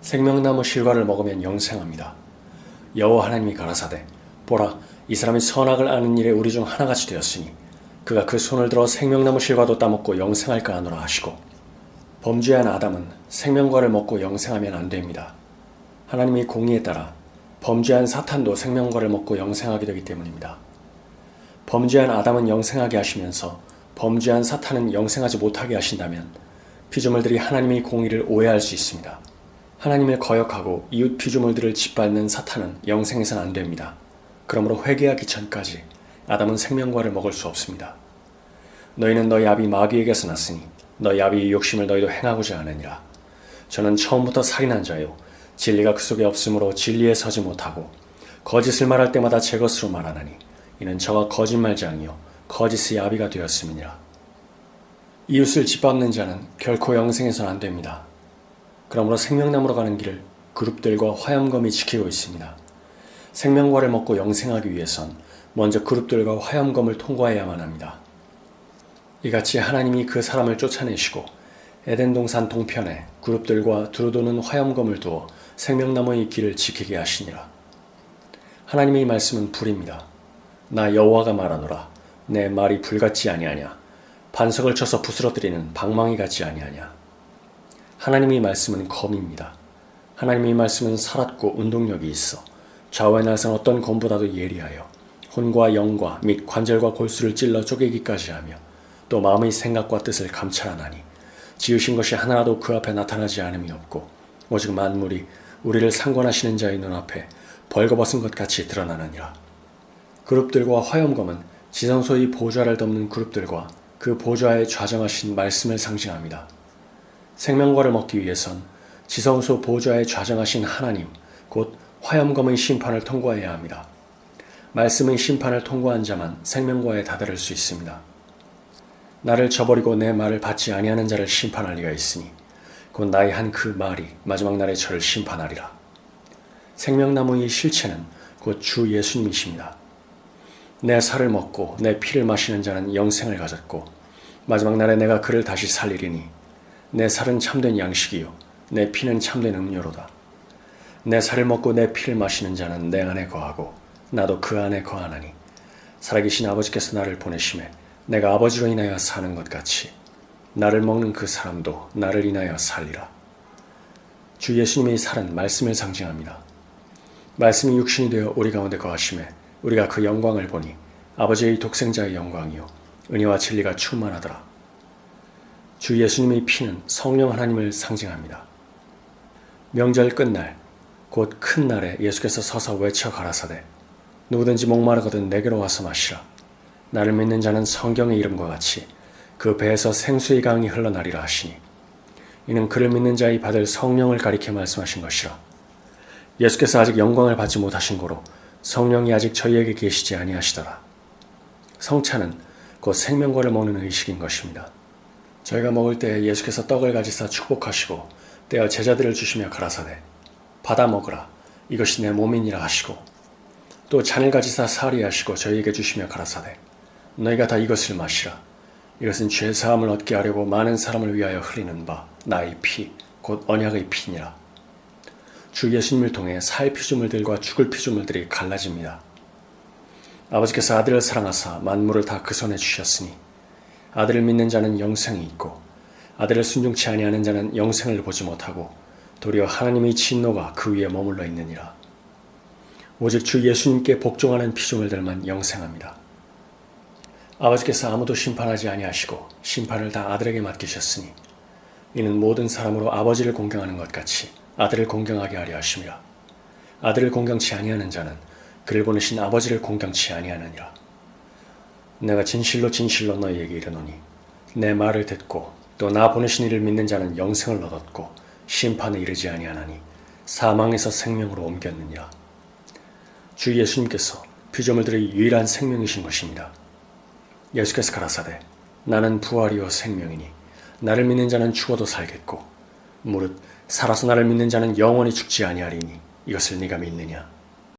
생명나무 실과를 먹으면 영생합니다. 여호와 하나님이 가라사대 보라 이 사람이 선악을 아는 일에 우리 중 하나같이 되었으니 그가 그 손을 들어 생명나무 실과도 따먹고 영생할까 하노라 하시고 범죄한 아담은 생명과를 먹고 영생하면 안 됩니다. 하나님이 공의에 따라 범죄한 사탄도 생명과를 먹고 영생하게 되기 때문입니다. 범죄한 아담은 영생하게 하시면서 범죄한 사탄은 영생하지 못하게 하신다면 피조물들이 하나님의 공의를 오해할 수 있습니다. 하나님을 거역하고 이웃 피조물들을 짓밟는 사탄은 영생해서는 안 됩니다. 그러므로 회개하기 전까지 아담은 생명과를 먹을 수 없습니다. 너희는 너희 아비 마귀에게서 났으니 너희 아비의 욕심을 너희도 행하고자 하느니라. 저는 처음부터 살인한 자요 진리가 그 속에 없으므로 진리에 서지 못하고 거짓을 말할 때마다 제 것으로 말하나니 이는 저가 거짓말장이요 거짓의 아비가 되었음이니라. 이웃을 짓밟는 자는 결코 영생해서는 안 됩니다. 그러므로 생명나무로 가는 길을 그룹들과 화염검이 지키고 있습니다. 생명과를 먹고 영생하기 위해선 먼저 그룹들과 화염검을 통과해야만 합니다. 이같이 하나님이 그 사람을 쫓아내시고 에덴 동산 동편에 그룹들과 두루도는 화염검을 두어 생명나무의 길을 지키게 하시니라. 하나님의 말씀은 불입니다. 나 여호와가 말하노라. 내 말이 불같지 아니하냐. 반석을 쳐서 부스러뜨리는 방망이 같지 아니하냐. 하나님의 말씀은 검입니다. 하나님의 말씀은 살았고 운동력이 있어 좌우의 날선 어떤 검보다도 예리하여 혼과 영과 및 관절과 골수를 찔러 쪼개기까지 하며 또 마음의 생각과 뜻을 감찰하나니 지으신 것이 하나라도 그 앞에 나타나지 않음이 없고 오직 만물이 우리를 상관하시는 자의 눈앞에 벌거벗은 것 같이 드러나느니라. 그룹들과 화염검은 지성소의 보좌를 덮는 그룹들과 그 보좌에 좌정하신 말씀을 상징합니다. 생명과를 먹기 위해선 지성소 보좌에 좌정하신 하나님, 곧 화염검의 심판을 통과해야 합니다. 말씀의 심판을 통과한 자만 생명과에 다다를 수 있습니다. 나를 저버리고 내 말을 받지 아니하는 자를 심판할 리가 있으니 곧 나의 한 그 말이 마지막 날에 저를 심판하리라. 생명나무의 실체는 곧 주 예수님이십니다. 내 살을 먹고 내 피를 마시는 자는 영생을 가졌고 마지막 날에 내가 그를 다시 살리리니 내 살은 참된 양식이요 내 피는 참된 음료로다. 내 살을 먹고 내 피를 마시는 자는 내 안에 거하고 나도 그 안에 거하나니 살아계신 아버지께서 나를 보내심에 내가 아버지로 인하여 사는 것 같이 나를 먹는 그 사람도 나를 인하여 살리라. 주 예수님의 살은 말씀을 상징합니다. 말씀이 육신이 되어 우리 가운데 거하심에 우리가 그 영광을 보니 아버지의 독생자의 영광이요 은혜와 진리가 충만하더라. 주 예수님의 피는 성령 하나님을 상징합니다. 명절 끝날 곧 큰 날에 예수께서 서서 외쳐 가라사대 누구든지 목마르거든 내게로 와서 마시라. 나를 믿는 자는 성경의 이름과 같이 그 배에서 생수의 강이 흘러나리라 하시니 이는 그를 믿는 자의 받을 성령을 가리켜 말씀하신 것이라. 예수께서 아직 영광을 받지 못하신 고로 성령이 아직 저희에게 계시지 아니하시더라. 성찬은 곧 생명과를 먹는 의식인 것입니다. 저희가 먹을 때 예수께서 떡을 가지사 축복하시고 떼어 제자들을 주시며 가라사대 받아 먹으라. 이것이 내 몸이니라 하시고 또 잔을 가지사 사리하시고 저희에게 주시며 가라사대 너희가 다 이것을 마시라. 이것은 죄 사함을 얻게 하려고 많은 사람을 위하여 흘리는 바 나의 피 곧 언약의 피니라. 주 예수님을 통해 살 피조물들과 죽을 피조물들이 갈라집니다. 아버지께서 아들을 사랑하사 만물을 다 그 손에 주셨으니 아들을 믿는 자는 영생이 있고 아들을 순종치 아니하는 자는 영생을 보지 못하고 도리어 하나님의 진노가 그 위에 머물러 있느니라. 오직 주 예수님께 복종하는 피조물들만 영생합니다. 아버지께서 아무도 심판하지 아니하시고 심판을 다 아들에게 맡기셨으니 이는 모든 사람으로 아버지를 공경하는 것 같이 아들을 공경하게 하려 하심이라. 아들을 공경치 아니하는 자는 그를 보내신 아버지를 공경치 아니하느니라. 내가 진실로 진실로 너희에게 이르노니 내 말을 듣고 또 나 보내신 이를 믿는 자는 영생을 얻었고 심판에 이르지 아니하나니 사망에서 생명으로 옮겼느니라. 주 예수님께서 피조물들의 유일한 생명이신 것입니다. 예수께서 가라사대 나는 부활이요 생명이니 나를 믿는 자는 죽어도 살겠고 무릇 살아서 나를 믿는 자는 영원히 죽지 아니하리니 이것을 네가 믿느냐